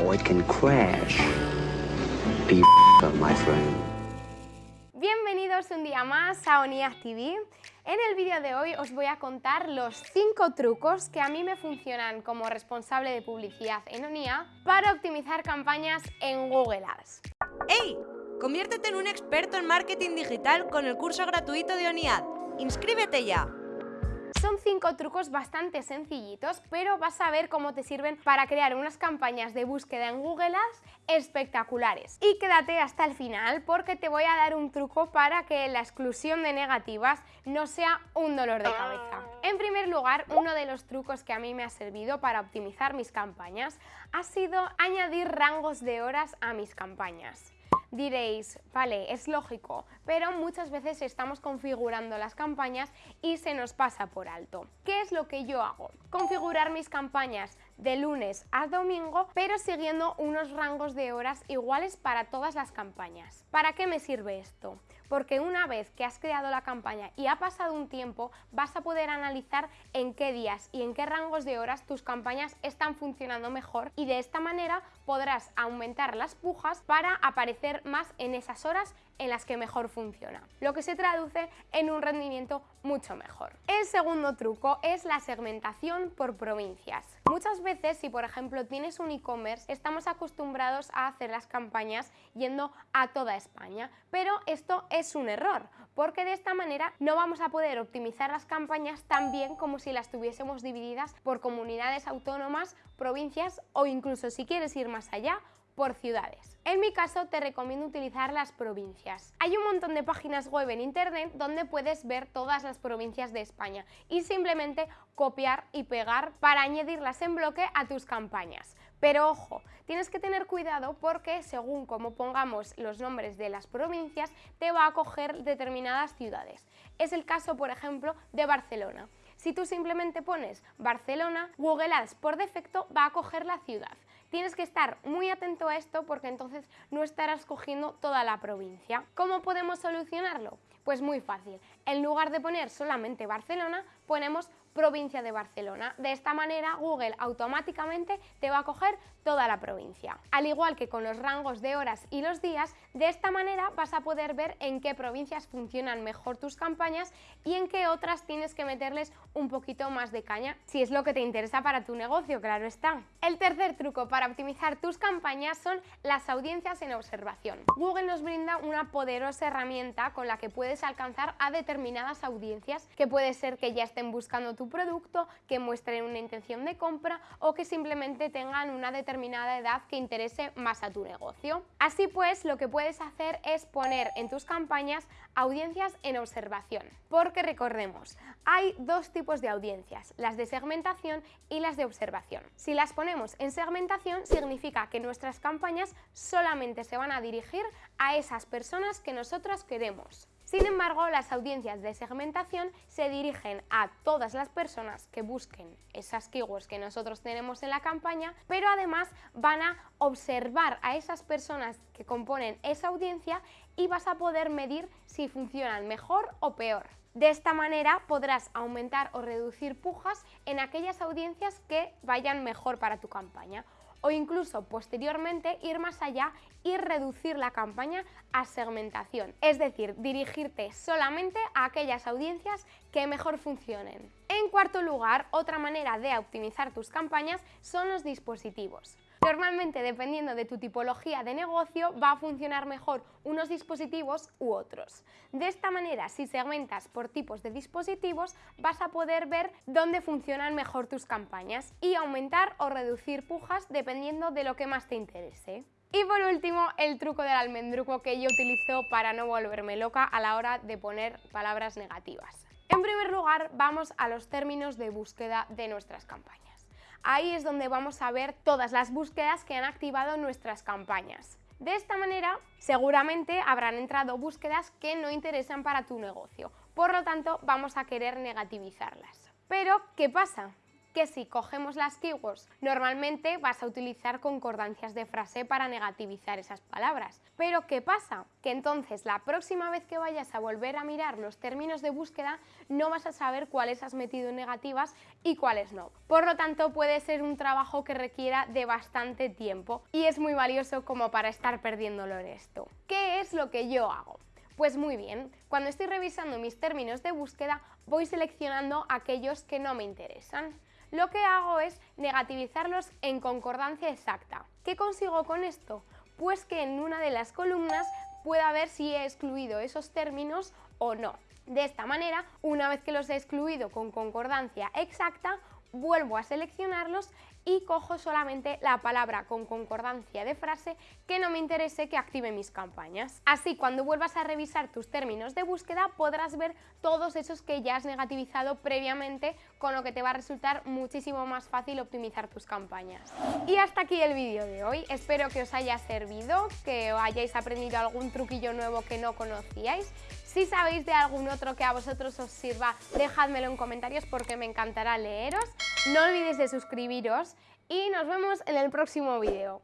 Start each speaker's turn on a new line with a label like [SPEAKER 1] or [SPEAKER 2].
[SPEAKER 1] or it can crash. Be my friend.
[SPEAKER 2] Bienvenidos un día más a ONIAD TV. En el vídeo de hoy os voy a contar los 5 trucos que a mí me funcionan como responsable de publicidad en ONIA para optimizar campañas en Google Ads.
[SPEAKER 3] ¡Hey! Conviértete en un experto en marketing digital con el curso gratuito de ONIAD. ¡Inscríbete ya!
[SPEAKER 2] Son cinco trucos bastante sencillitos, pero vas a ver cómo te sirven para crear unas campañas de búsqueda en Google Ads espectaculares. Y quédate hasta el final porque te voy a dar un truco para que la exclusión de negativas no sea un dolor de cabeza. En primer lugar, uno de los trucos que a mí me ha servido para optimizar mis campañas ha sido añadir rangos de horas a mis campañas. Diréis, vale, es lógico, pero muchas veces estamos configurando las campañas y se nos pasa por alto. ¿Qué es lo que yo hago? Configurar mis campañas de lunes a domingo, pero siguiendo unos rangos de horas iguales para todas las campañas. ¿Para qué me sirve esto? Porque una vez que has creado la campaña y ha pasado un tiempo, vas a poder analizar en qué días y en qué rangos de horas tus campañas están funcionando mejor y de esta manera podrás aumentar las pujas para aparecer más en esas horas en las que mejor funciona, lo que se traduce en un rendimiento mucho mejor. El segundo truco es la segmentación por provincias. Muchas veces, si por ejemplo tienes un e-commerce, estamos acostumbrados a hacer las campañas yendo a toda España, pero esto es un error, porque de esta manera no vamos a poder optimizar las campañas tan bien como si las tuviésemos divididas por comunidades autónomas, provincias o incluso si quieres ir más allá, por ciudades. En mi caso te recomiendo utilizar las provincias. Hay un montón de páginas web en internet donde puedes ver todas las provincias de España y simplemente copiar y pegar para añadirlas en bloque a tus campañas. Pero ojo, tienes que tener cuidado porque según como pongamos los nombres de las provincias te va a coger determinadas ciudades. Es el caso por ejemplo de Barcelona. Si tú simplemente pones Barcelona, Google Ads por defecto va a coger la ciudad. Tienes que estar muy atento a esto porque entonces no estarás cogiendo toda la provincia. ¿Cómo podemos solucionarlo? Pues muy fácil. En lugar de poner solamente Barcelona, ponemos provincia de Barcelona. De esta manera Google automáticamente te va a coger toda la provincia. Al igual que con los rangos de horas y los días, de esta manera vas a poder ver en qué provincias funcionan mejor tus campañas y en qué otras tienes que meterles un poquito más de caña, si es lo que te interesa para tu negocio, claro está. El tercer truco para optimizar tus campañas son las audiencias en observación. Google nos brinda una poderosa herramienta con la que puedes alcanzar a determinadas audiencias, que puede ser que ya estén buscando tu producto, que muestren una intención de compra o que simplemente tengan una determinada edad que interese más a tu negocio. Así pues, lo que puedes hacer es poner en tus campañas audiencias en observación, porque recordemos, hay dos tipos de audiencias, las de segmentación y las de observación. Si las ponemos en segmentación, significa que nuestras campañas solamente se van a dirigir a esas personas que nosotros queremos. Sin embargo, las audiencias de segmentación se dirigen a todas las personas que busquen esas keywords que nosotros tenemos en la campaña, pero además van a observar a esas personas que componen esa audiencia y vas a poder medir si funcionan mejor o peor. De esta manera podrás aumentar o reducir pujas en aquellas audiencias que vayan mejor para tu campaña o incluso posteriormente ir más allá y reducir la campaña a segmentación, es decir, dirigirte solamente a aquellas audiencias que mejor funcionen. En cuarto lugar, otra manera de optimizar tus campañas son los dispositivos. Normalmente, dependiendo de tu tipología de negocio, va a funcionar mejor unos dispositivos u otros. De esta manera, si segmentas por tipos de dispositivos, vas a poder ver dónde funcionan mejor tus campañas y aumentar o reducir pujas dependiendo de lo que más te interese. Y por último, el truco del almendruco que yo utilizo para no volverme loca a la hora de poner palabras negativas. En primer lugar, vamos a los términos de búsqueda de nuestras campañas. Ahí es donde vamos a ver todas las búsquedas que han activado nuestras campañas. De esta manera, seguramente habrán entrado búsquedas que no interesan para tu negocio, por lo tanto vamos a querer negativizarlas. Pero, ¿qué pasa? Que si cogemos las keywords, normalmente vas a utilizar concordancias de frase para negativizar esas palabras. Pero ¿qué pasa? Que entonces la próxima vez que vayas a volver a mirar los términos de búsqueda no vas a saber cuáles has metido negativas y cuáles no. Por lo tanto, puede ser un trabajo que requiera de bastante tiempo y es muy valioso como para estar perdiéndolo en esto. ¿Qué es lo que yo hago? Pues muy bien, cuando estoy revisando mis términos de búsqueda voy seleccionando aquellos que no me interesan. Lo que hago es negativizarlos en concordancia exacta. ¿Qué consigo con esto? Pues que en una de las columnas pueda ver si he excluido esos términos o no. De esta manera, una vez que los he excluido con concordancia exacta, vuelvo a seleccionarlos y cojo solamente la palabra con concordancia de frase que no me interese que active mis campañas. Así, cuando vuelvas a revisar tus términos de búsqueda, podrás ver todos esos que ya has negativizado previamente, con lo que te va a resultar muchísimo más fácil optimizar tus campañas. Y hasta aquí el vídeo de hoy. Espero que os haya servido, que hayáis aprendido algún truquillo nuevo que no conocíais. Si sabéis de algún otro que a vosotros os sirva, dejádmelo en comentarios porque me encantará leeros. No olvidéis de suscribiros y nos vemos en el próximo vídeo.